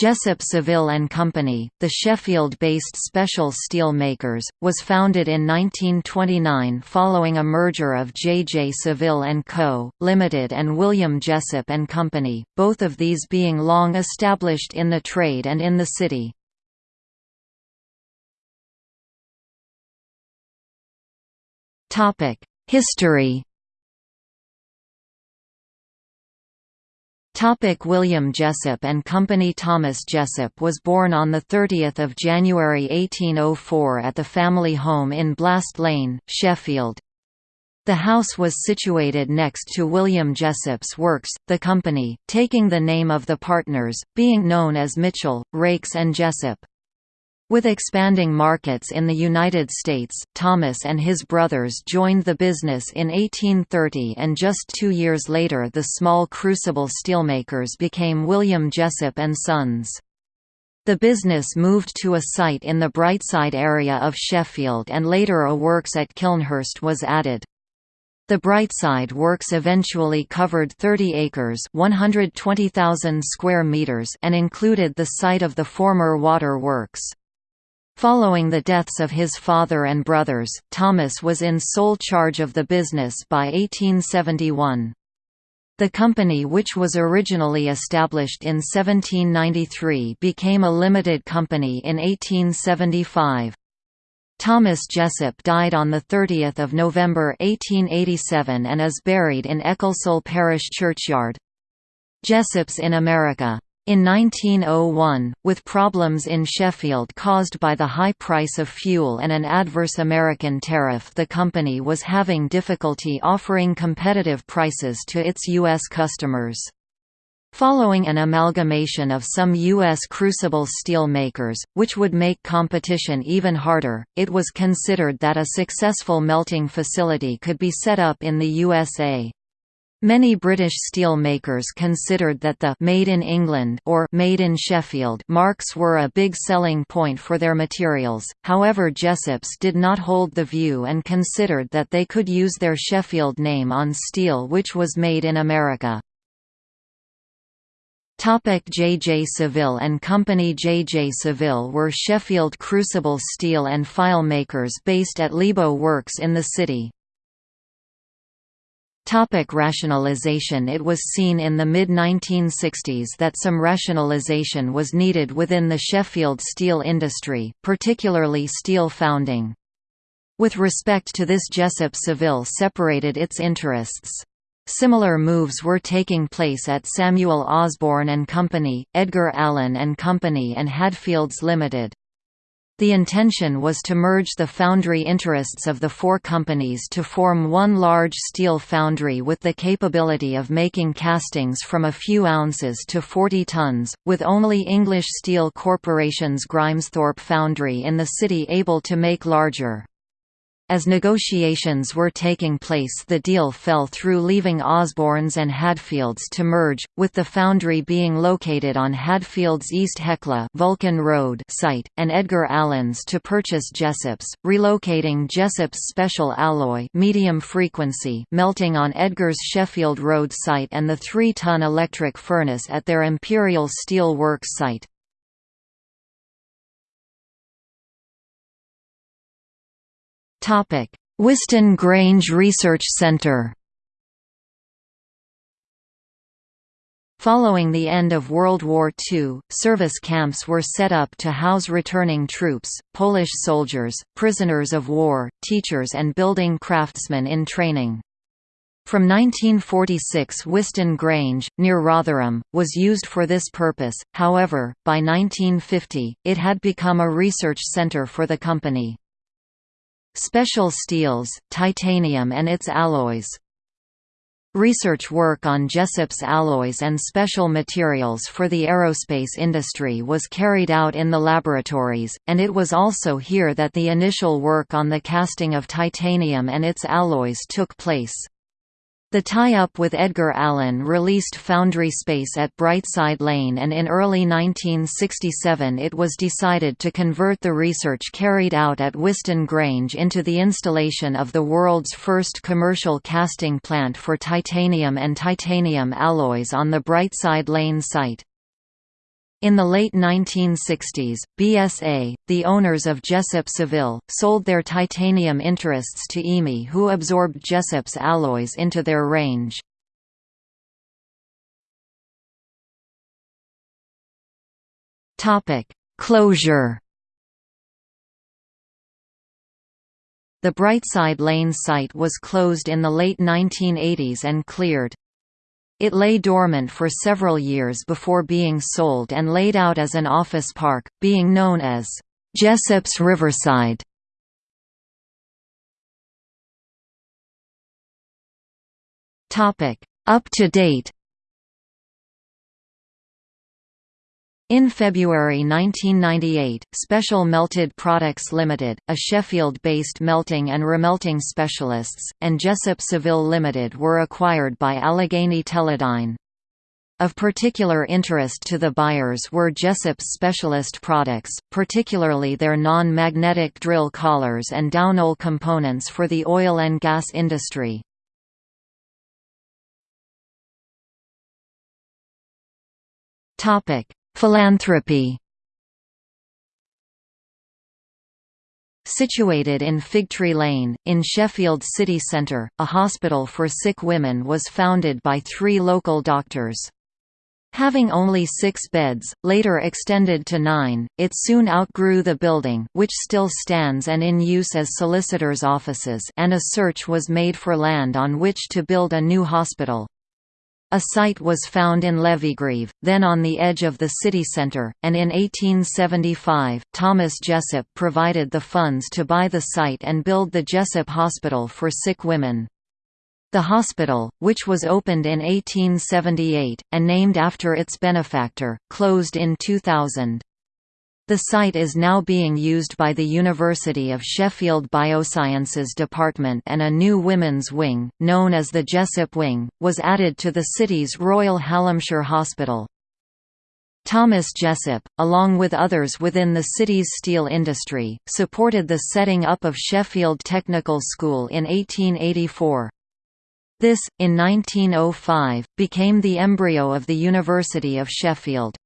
Jessop Saville and Company, the Sheffield-based special steel makers, was founded in 1929 following a merger of J. J. Saville and Co., Limited and William Jessop and Company, both of these being long established in the trade and in the city. History Topic William Jessop and Company Thomas Jessop was born on 30 January 1804 at the family home in Blast Lane, Sheffield. The house was situated next to William Jessop's works, the company, taking the name of the partners, being known as Mitchell, Raikes and Jessop. With expanding markets in the United States, Thomas and his brothers joined the business in 1830 and just two years later the small crucible steelmakers became William Jessop and Sons. The business moved to a site in the Brightside area of Sheffield and later a works at Kilnhurst was added. The Brightside works eventually covered 30 acres 120,000 square meters and included the site of the former water works. Following the deaths of his father and brothers, Thomas was in sole charge of the business by 1871. The company which was originally established in 1793 became a limited company in 1875. Thomas Jessop died on 30 November 1887 and is buried in Ecclesall Parish Churchyard. Jessops in America in 1901, with problems in Sheffield caused by the high price of fuel and an adverse American tariff the company was having difficulty offering competitive prices to its U.S. customers. Following an amalgamation of some U.S. crucible steel makers, which would make competition even harder, it was considered that a successful melting facility could be set up in the USA. Many British steel makers considered that the «Made in England» or «Made in Sheffield» marks were a big selling point for their materials, however Jessops did not hold the view and considered that they could use their Sheffield name on steel which was made in America. J. J. Saville and Company J. J. Saville were Sheffield crucible steel and file makers based at Lebo Works in the city. Topic rationalization It was seen in the mid-1960s that some rationalization was needed within the Sheffield steel industry, particularly steel founding. With respect to this Jessop Saville separated its interests. Similar moves were taking place at Samuel Osborne and Company, Edgar Allen and Company and Hadfields Limited. The intention was to merge the foundry interests of the four companies to form one large steel foundry with the capability of making castings from a few ounces to 40 tons, with only English Steel Corporation's Grimesthorpe foundry in the city able to make larger. As negotiations were taking place the deal fell through leaving Osborne's and Hadfields to merge, with the foundry being located on Hadfield's East Hecla Vulcan Road site, and Edgar Allen's to purchase Jessop's, relocating Jessop's special alloy medium frequency melting on Edgar's Sheffield Road site and the 3-ton electric furnace at their Imperial Steel Works site. Whiston Grange Research Centre Following the end of World War II, service camps were set up to house returning troops, Polish soldiers, prisoners of war, teachers and building craftsmen in training. From 1946 Whiston Grange, near Rotherham, was used for this purpose, however, by 1950, it had become a research centre for the company. Special steels, titanium and its alloys Research work on Jessop's alloys and special materials for the aerospace industry was carried out in the laboratories, and it was also here that the initial work on the casting of titanium and its alloys took place. The tie-up with Edgar Allen released foundry space at Brightside Lane and in early 1967 it was decided to convert the research carried out at Whiston Grange into the installation of the world's first commercial casting plant for titanium and titanium alloys on the Brightside Lane site. In the late 1960s, BSA, the owners of Jessop Saville, sold their titanium interests to EMI who absorbed Jessop's alloys into their range. Closure The Brightside Lane site was closed in the late 1980s and cleared. It lay dormant for several years before being sold and laid out as an office park, being known as Jessop's Riverside. Up to date In February 1998, Special Melted Products Limited, a Sheffield-based melting and remelting specialists, and Jessop Saville Limited were acquired by Allegheny Teledyne. Of particular interest to the buyers were Jessop's specialist products, particularly their non-magnetic drill collars and downhole components for the oil and gas industry. Topic: Philanthropy Situated in Figtree Lane, in Sheffield city centre, a hospital for sick women was founded by three local doctors. Having only six beds, later extended to nine, it soon outgrew the building which still stands and in use as solicitors' offices and a search was made for land on which to build a new hospital. A site was found in Leavygreave, then on the edge of the city centre, and in 1875, Thomas Jessop provided the funds to buy the site and build the Jessop Hospital for Sick Women. The hospital, which was opened in 1878, and named after its benefactor, closed in 2000. The site is now being used by the University of Sheffield Biosciences Department and a new women's wing, known as the Jessop Wing, was added to the city's Royal Hallamshire Hospital. Thomas Jessop, along with others within the city's steel industry, supported the setting up of Sheffield Technical School in 1884. This, in 1905, became the embryo of the University of Sheffield.